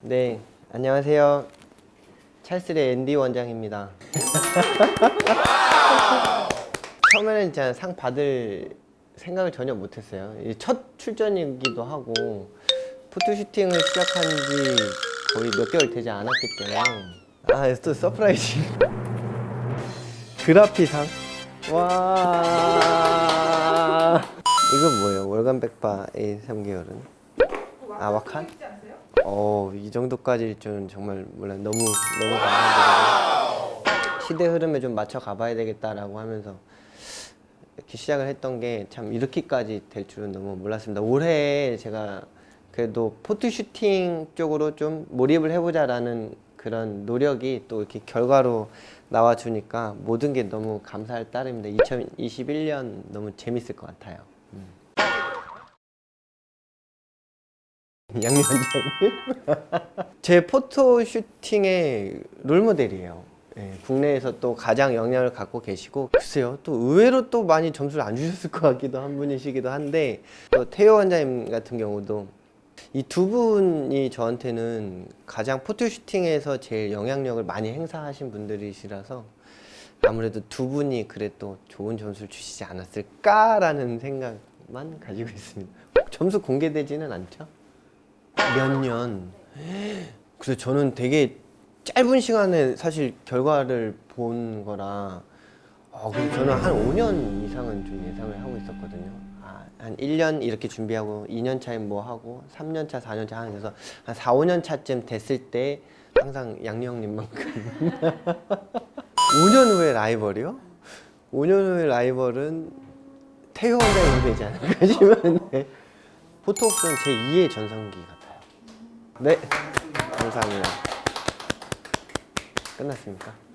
네, 안녕하세요. 찰스의 앤디 원장입니다. 처음에는 진짜 상 받을 생각을 전혀 못했어요. 이첫 출전이기도 하고 포토슈팅을 시작한 지 거의 몇 개월 되지 않았기 때문에 아, 또 서프라이즈. 그라피상? 와. 이건 뭐예요? 월간 백바의 3개월은? 아, 와칸? 어, 이 정도까지일 줄은 정말 몰라 너무 너무 감사드리고 시대 흐름에 좀 맞춰 가봐야 되겠다라고 하면서 이렇게 시작을 했던 게 참 이렇게까지 될 줄은 너무 몰랐습니다. 올해 제가 그래도 포토슈팅 쪽으로 좀 몰입을 해보자라는 그런 노력이 또 이렇게 결과로 나와주니까 모든 게 너무 감사할 따름입니다. 2021년 너무 재밌을 것 같아요. 음. 양리 원장님 제 포토슈팅의 롤모델이에요. 예, 국내에서 또 가장 영향을 갖고 계시고 글쎄요 또 의외로 또 많이 점수를 안 주셨을 것 같기도 한 분이시기도 한데 또 태호 원장님 같은 경우도 이 두 분이 저한테는 가장 포토슈팅에서 제일 영향력을 많이 행사하신 분들이시라서 아무래도 두 분이 그래도 좋은 점수를 주시지 않았을까라는 생각만 가지고 있습니다. 점수 공개되지는 않죠? 몇 년. 그래서 저는 되게 짧은 시간에 사실 결과를 본 거라 어, 그래서 저는 한 5년 이상은 좀 예상을 하고 있었거든요. 아, 한 1년 이렇게 준비하고 2년 차에 뭐 하고 3년 차, 4년 차 하는 데서 한 4, 5년 차쯤 됐을 때 항상 양리 형님만큼 5년 후에 라이벌이요? 5년 후에 라이벌은 태효 원장님 되지 않을까 싶은데 네. 포토옥스는 제 2의 전성기 같아요. 네, 감사합니다. 끝났습니까?